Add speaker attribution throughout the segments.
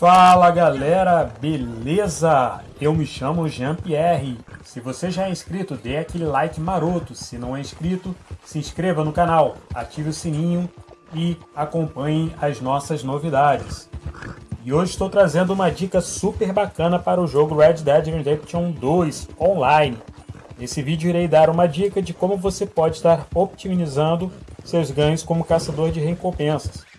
Speaker 1: Fala galera, beleza? Eu me chamo Jean-Pierre. Se você já é inscrito, dê aquele like maroto. Se não é inscrito, se inscreva no canal, ative o sininho e acompanhe as nossas novidades. E hoje estou trazendo uma dica super bacana para o jogo Red Dead Redemption 2 online. Nesse vídeo irei dar uma dica de como você pode estar optimizando seus ganhos como caçador de recompensas.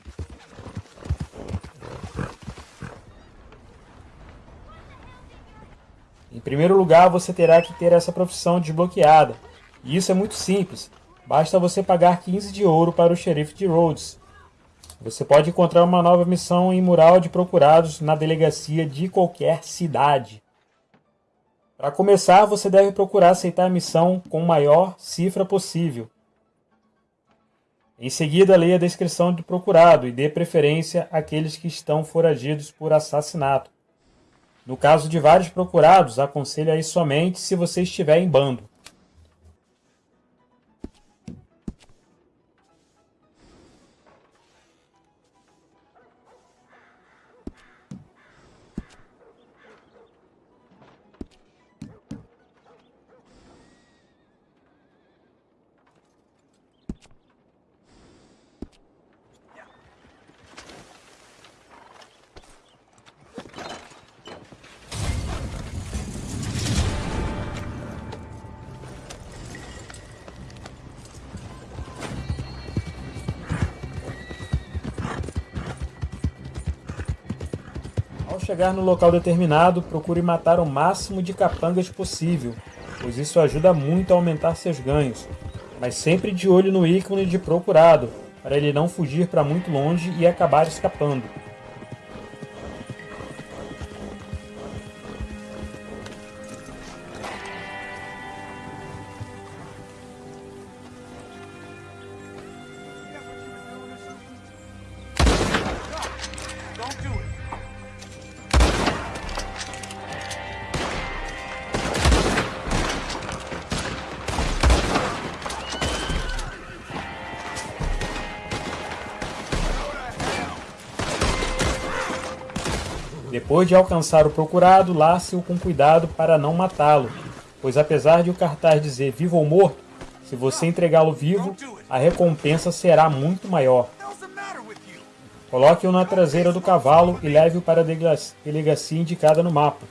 Speaker 1: Primeiro lugar, você terá que ter essa profissão desbloqueada. E isso é muito simples. Basta você pagar 15 de ouro para o xerife de Rhodes. Você pode encontrar uma nova missão em mural de procurados na delegacia de qualquer cidade. Para começar, você deve procurar aceitar a missão com maior cifra possível. Em seguida, leia a descrição do procurado e dê preferência àqueles que estão foragidos por assassinato. No caso de vários procurados, aconselho a ir somente se você estiver em bando. Chegar no local determinado, procure matar o máximo de capangas possível, pois isso ajuda muito a aumentar seus ganhos. Mas sempre de olho no ícone de procurado, para ele não fugir para muito longe e acabar escapando. Depois de alcançar o procurado, lace-o com cuidado para não matá-lo, pois apesar de o cartaz dizer vivo ou morto, se você entregá-lo vivo, a recompensa será muito maior. Coloque-o na traseira do cavalo e leve-o para a delega- delegacia indicada no mapa.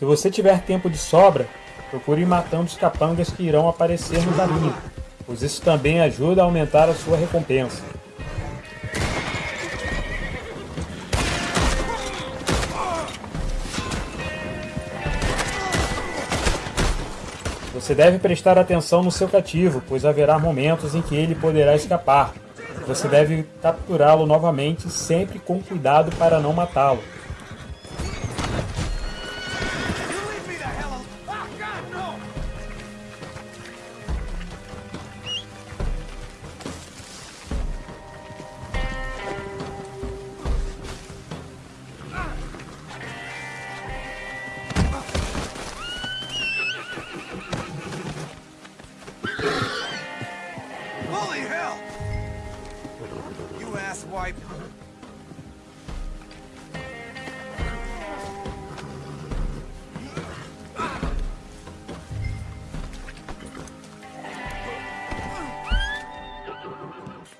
Speaker 1: Se você tiver tempo de sobra, procure ir matando os capangas que irão aparecer no caminho, pois isso também ajuda a aumentar a sua recompensa. Você deve prestar atenção no seu cativo, pois haverá momentos em que ele poderá escapar. Você deve capturá-lo novamente, sempre com cuidado para não matá-lo.
Speaker 2: Holy hell! You asswipe.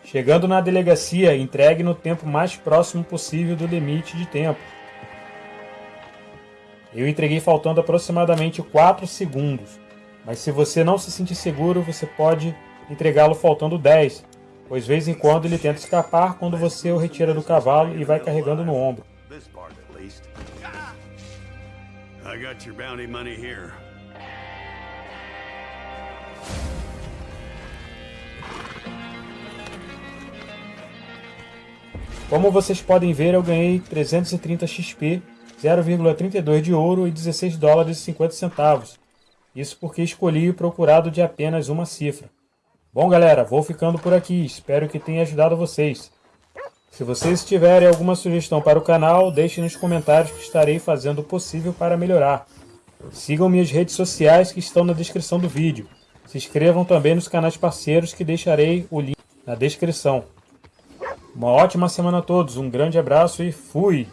Speaker 1: Chegando na delegacia, entregue no tempo mais próximo possível do limite de tempo. Eu entreguei faltando aproximadamente 4 segundos, mas se você não se sentir seguro, você pode entregá-lo faltando 10, pois vez em quando ele tenta escapar quando você o retira do cavalo e vai carregando no ombro.
Speaker 3: This part, at least. I got your bounty money here.
Speaker 1: Como vocês podem ver, eu ganhei 330 XP, 0,32 de ouro e 16 dólares e 50 centavos. Isso porque escolhi o procurado de apenas uma cifra. Bom, galera, vou ficando por aqui. Espero que tenha ajudado vocês. Se vocês tiverem alguma sugestão para o canal, deixe nos comentários que estarei fazendo o possível para melhorar. Sigam minhas redes sociais que estão na descrição do vídeo. Se inscrevam também nos canais parceiros que deixarei o link na descrição. Uma ótima semana a todos, um grande abraço e fui!